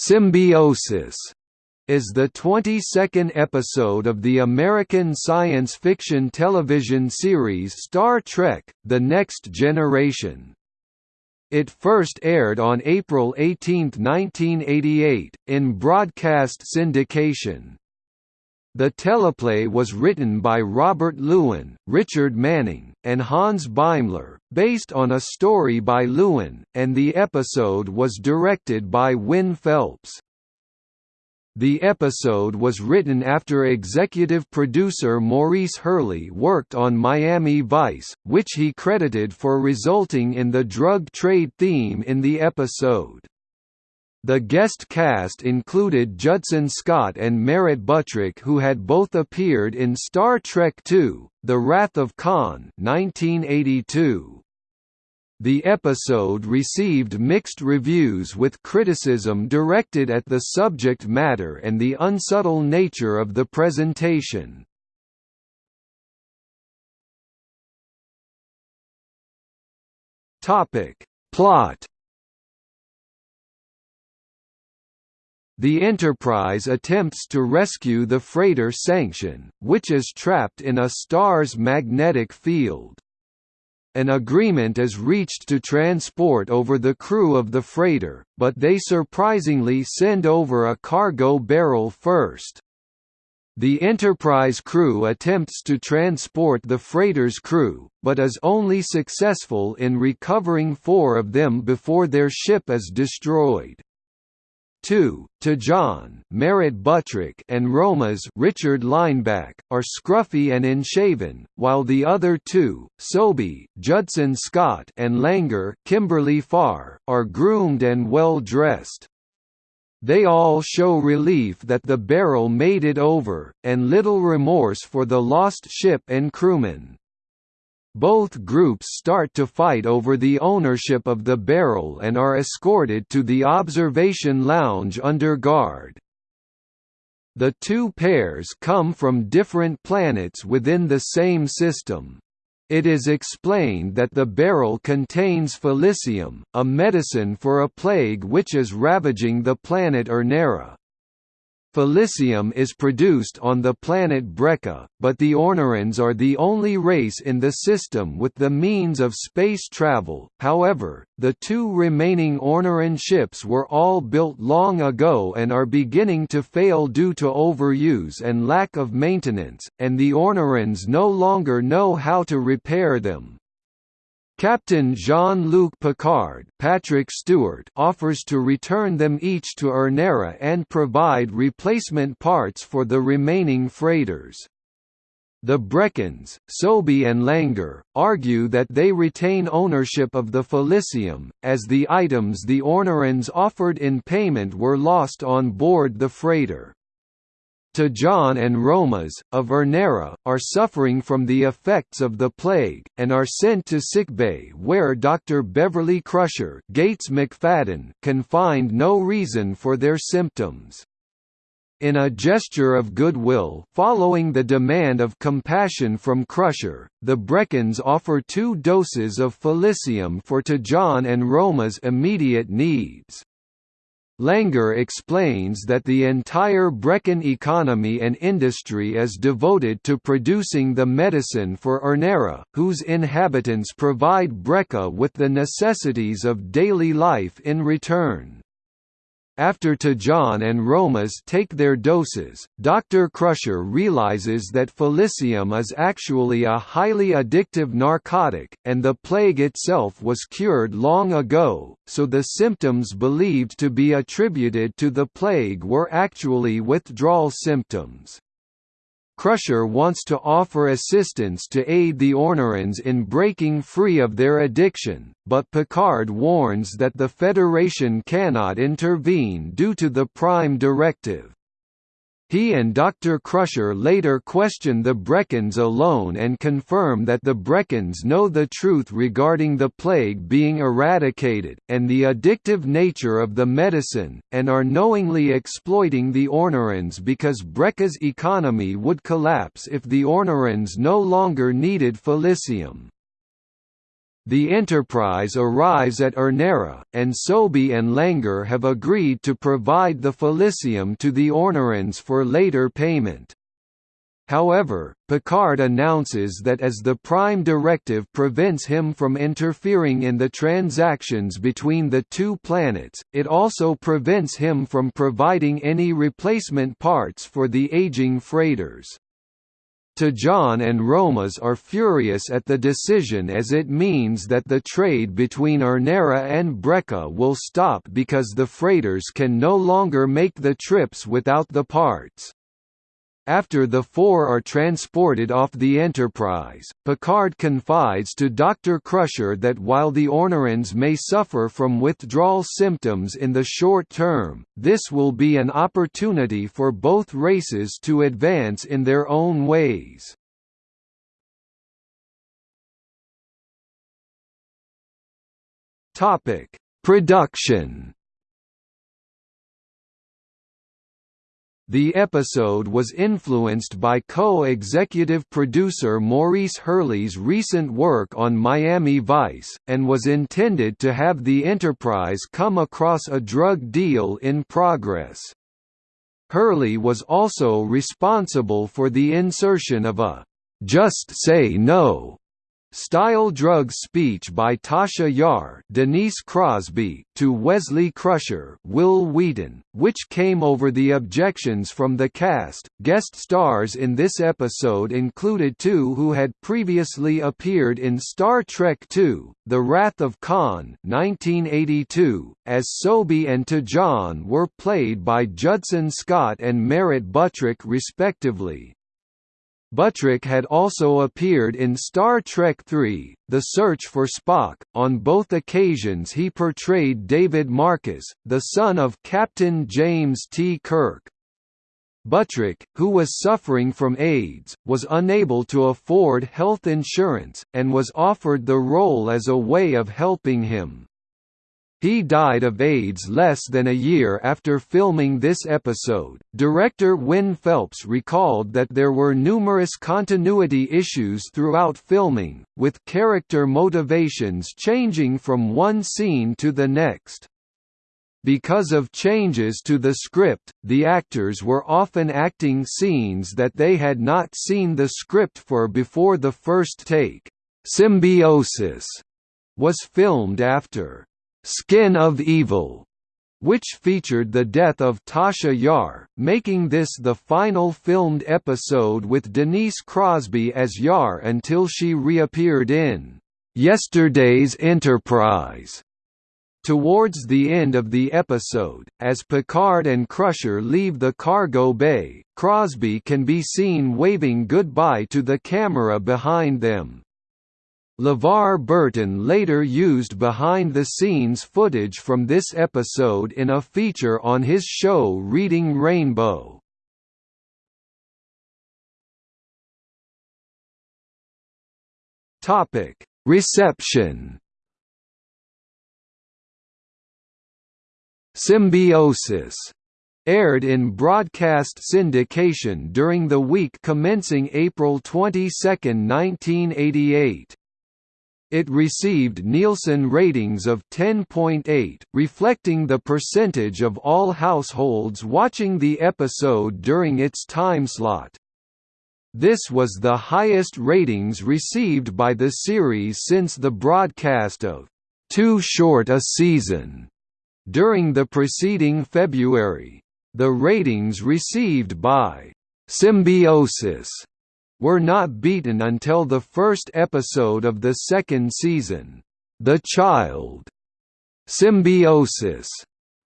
Symbiosis is the 22nd episode of the American science fiction television series Star Trek – The Next Generation. It first aired on April 18, 1988, in broadcast syndication. The teleplay was written by Robert Lewin, Richard Manning, and Hans Beimler, based on a story by Lewin, and the episode was directed by Win Phelps. The episode was written after executive producer Maurice Hurley worked on Miami Vice, which he credited for resulting in the drug trade theme in the episode. The guest cast included Judson Scott and Merritt Buttrick who had both appeared in Star Trek II, The Wrath of Khan 1982. The episode received mixed reviews with criticism directed at the subject matter and the unsubtle nature of the presentation. Plot The Enterprise attempts to rescue the freighter Sanction, which is trapped in a star's magnetic field. An agreement is reached to transport over the crew of the freighter, but they surprisingly send over a cargo barrel first. The Enterprise crew attempts to transport the freighter's crew, but is only successful in recovering four of them before their ship is destroyed. 2. T'Jon Merritt Buttrick and Romas Richard Lineback, are scruffy and unshaven, while the other two, Sobi Judson Scott and Langor Kimberly Farr, are groomed and well-dressed. They all show relief that the barrel made it over, and little remorse for the lost ship and crewmen. Both groups start to fight over the ownership of the barrel and are escorted to the observation lounge under guard. The two pairs come from different planets within the same system. It is explained that the barrel contains Felicium, a medicine for a plague which is ravaging the planet Ornara. Felicium is produced on the planet Brekka, but the Ornarans are the only race in the system with the means of space travel. However, the two remaining Ornaran ships were all built long ago and are beginning to fail due to overuse and lack of maintenance, and the Ornarans no longer know how to repair them. Captain Jean-Luc Picard Patrick Stewart offers to return them each to Ornara and provide replacement parts for the remaining freighters. The Brekkians, Sobi and Langor, argue that they retain ownership of the Felicium, as the items the Ornarans offered in payment were lost on board the freighter. T'Jon and Romas, of Ornara, are suffering from the effects of the plague, and are sent to sickbay where Dr. Beverly Crusher Gates McFadden can find no reason for their symptoms. In a gesture of goodwill following the demand of compassion from Crusher, the Brekkians offer two doses of Felicium for T'Jon and Roma's immediate needs. Langor explains that the entire Brekkian economy and industry is devoted to producing the medicine for Ornara, whose inhabitants provide Brekka with the necessities of daily life in return. After T'Jon and Romas take their doses, Dr. Crusher realizes that Felicium is actually a highly addictive narcotic, and the plague itself was cured long ago, so the symptoms believed to be attributed to the plague were actually withdrawal symptoms. Crusher wants to offer assistance to aid the Ornarans in breaking free of their addiction, but Picard warns that the Federation cannot intervene due to the Prime Directive. He and Dr. Crusher later question the Brekkians alone and confirm that the Brekkians know the truth regarding the plague being eradicated, and the addictive nature of the medicine, and are knowingly exploiting the Ornarans because Brekka's economy would collapse if the Ornarans no longer needed Felicium. The Enterprise arrives at Ornara, and Sobey and Langor have agreed to provide the Felicium to the Ornarans for later payment. However, Picard announces that as the Prime Directive prevents him from interfering in the transactions between the two planets, it also prevents him from providing any replacement parts for the aging freighters. T'Jon and Romas are furious at the decision as it means that the trade between Ornara and Brekka will stop because the freighters can no longer make the trips without the parts. After the four are transported off the Enterprise, Picard confides to Dr. Crusher that while the Ornarans may suffer from withdrawal symptoms in the short term, this will be an opportunity for both races to advance in their own ways. Production The episode was influenced by co-executive producer Maurice Hurley's recent work on Miami Vice, and was intended to have the Enterprise come across a drug deal in progress. Hurley was also responsible for the insertion of a "'Just Say No' Style Drug speech by Tasha Yar Denise Crosby to Wesley Crusher Wil Wheaton, which came over the objections from the cast. Guest stars in this episode included two who had previously appeared in Star Trek II, The Wrath of Khan 1982, as Sobey and T'Jon were played by Judson Scott and Merritt Buttrick respectively. Buttrick had also appeared in Star Trek III, The Search for Spock. On both occasions he portrayed David Marcus, the son of Captain James T. Kirk. Buttrick, who was suffering from AIDS, was unable to afford health insurance, and was offered the role as a way of helping him. He died of AIDS less than a year after filming this episode. Director Win Phelps recalled that there were numerous continuity issues throughout filming, with character motivations changing from one scene to the next. Because of changes to the script, the actors were often acting scenes that they had not seen the script for before the first take. Symbiosis was filmed after Skin of Evil, which featured the death of Tasha Yar, making this the final filmed episode with Denise Crosby as Yar until she reappeared in Yesterday's Enterprise. Towards the end of the episode, as Picard and Crusher leave the cargo bay, Crosby can be seen waving goodbye to the camera behind them. LeVar Burton later used behind-the-scenes footage from this episode in a feature on his show Reading Rainbow. Reception Symbiosis aired in broadcast syndication during the week commencing April 22, 1988. It received Nielsen ratings of 10.8, reflecting the percentage of all households watching the episode during its timeslot. This was the highest ratings received by the series since the broadcast of Too Short a Season during the preceding February. The ratings received by Symbiosis were not beaten until the first episode of the second season, The Child. Symbiosis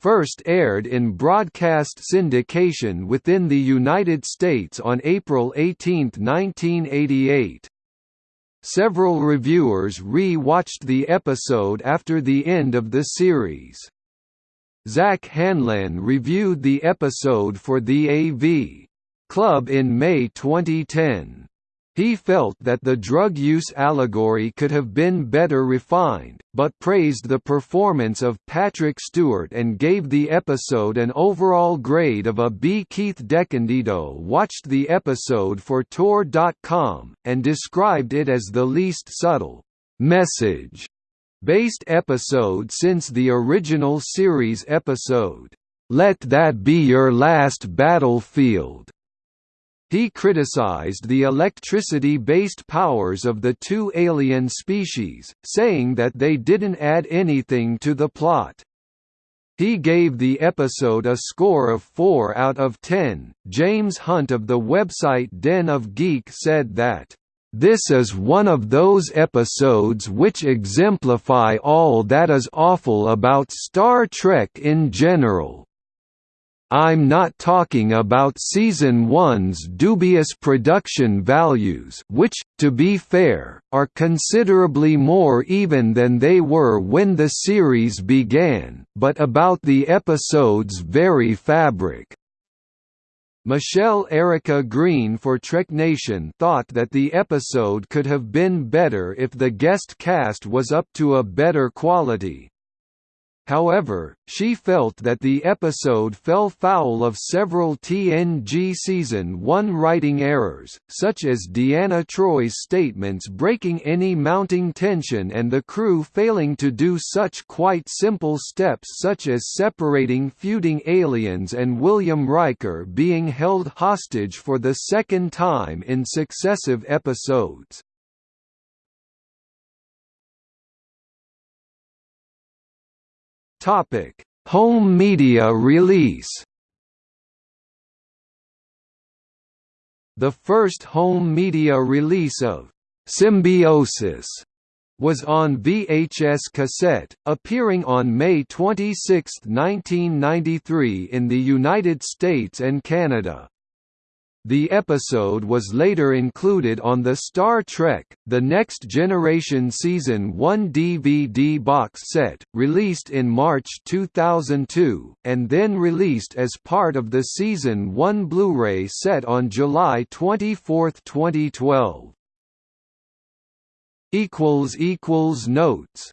first aired in broadcast syndication within the United States on April 18, 1988. Several reviewers re-watched the episode after the end of the series. Zack Handlen reviewed the episode for the AV Club in May 2010. He felt that the drug use allegory could have been better refined, but praised the performance of Patrick Stewart and gave the episode an overall grade of a B. Keith DeCandido watched the episode for Tor.com, and described it as the least subtle, message based episode since the original series episode, Let That Be Your Last Battlefield. He criticized the electricity-based powers of the two alien species, saying that they didn't add anything to the plot. He gave the episode a score of 4 out of 10. James Hunt of the website Den of Geek said that, "...this is one of those episodes which exemplify all that is awful about Star Trek in general." I'm not talking about Season 1's dubious production values which, to be fair, are considerably more even than they were when the series began, but about the episode's very fabric. Michelle Erica Green for Trek Nation thought that the episode could have been better if the guest cast was up to a better quality, However, she felt that the episode fell foul of several TNG Season 1 writing errors, such as Deanna Troi's statements breaking any mounting tension and the crew failing to do such quite simple steps such as separating feuding aliens and William Riker being held hostage for the second time in successive episodes. Topic: Home media release. The first home media release of Symbiosis was on VHS cassette, appearing on May 26, 1993 in the United States and Canada. The episode was later included on the Star Trek, The Next Generation Season 1 DVD box set, released in March 2002, and then released as part of the Season 1 Blu-ray set on July 24, 2012. Notes